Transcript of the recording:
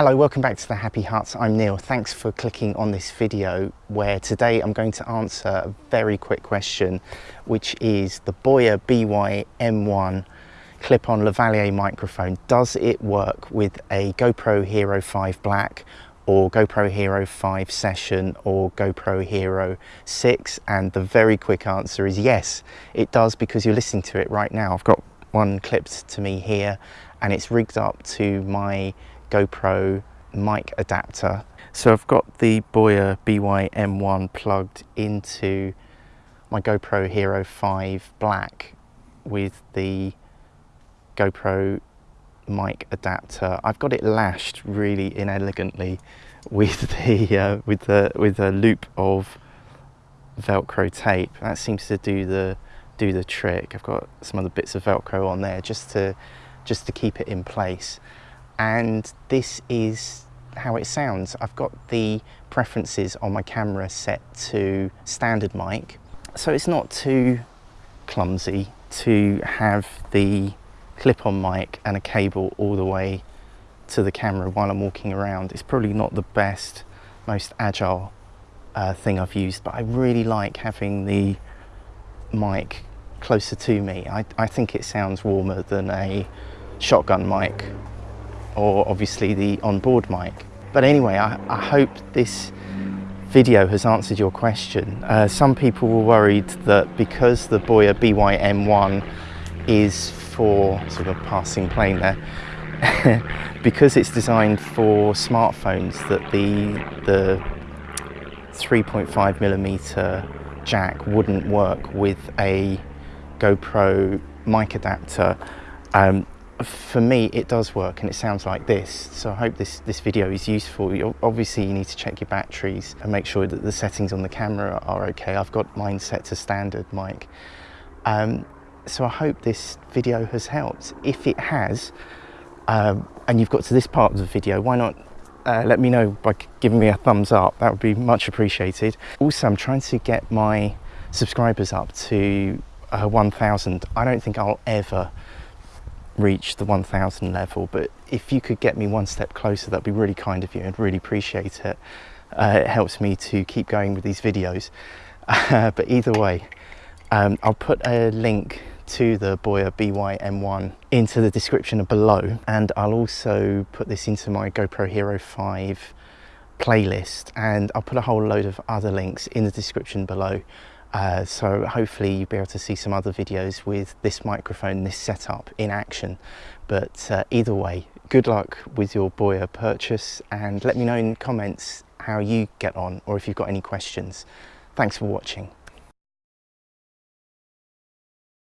Hello, welcome back to the Happy Huts. I'm Neil. Thanks for clicking on this video where today I'm going to answer a very quick question, which is the Boya BY M1 clip-on lavalier microphone. Does it work with a GoPro Hero 5 Black or GoPro Hero 5 Session or GoPro Hero 6? And the very quick answer is yes, it does because you're listening to it right now. I've got one clipped to me here and it's rigged up to my GoPro mic adapter. So I've got the Boya BY-M1 plugged into my GoPro Hero 5 Black with the GoPro mic adapter. I've got it lashed really inelegantly with the uh, with the with a loop of Velcro tape. That seems to do the do the trick. I've got some other bits of Velcro on there just to just to keep it in place and this is how it sounds. I've got the preferences on my camera set to standard mic, so it's not too clumsy to have the clip-on mic and a cable all the way to the camera while I'm walking around. It's probably not the best, most agile uh, thing I've used, but I really like having the mic closer to me. I, I think it sounds warmer than a shotgun mic or obviously the onboard mic. But anyway, I, I hope this video has answered your question. Uh, some people were worried that because the Boya BY-M1 is for sort of passing plane there, because it's designed for smartphones that the, the 3.5 millimeter jack wouldn't work with a GoPro mic adapter. Um, for me it does work and it sounds like this. So I hope this this video is useful. Obviously you need to check your batteries and make sure that the settings on the camera are okay. I've got mine set to standard mic um, so I hope this video has helped. If it has um, and you've got to this part of the video why not uh, let me know by giving me a thumbs up. That would be much appreciated. Also I'm trying to get my subscribers up to uh, 1000 I don't think I'll ever reach the 1000 level but if you could get me one step closer that'd be really kind of you and really appreciate it. Uh, it helps me to keep going with these videos. Uh, but either way um, I'll put a link to the Boya BY-M1 into the description below and I'll also put this into my GoPro Hero 5 playlist and I'll put a whole load of other links in the description below uh, so hopefully you'll be able to see some other videos with this microphone, this setup in action. But uh, either way, good luck with your Boya purchase and let me know in comments how you get on or if you've got any questions. Thanks for watching.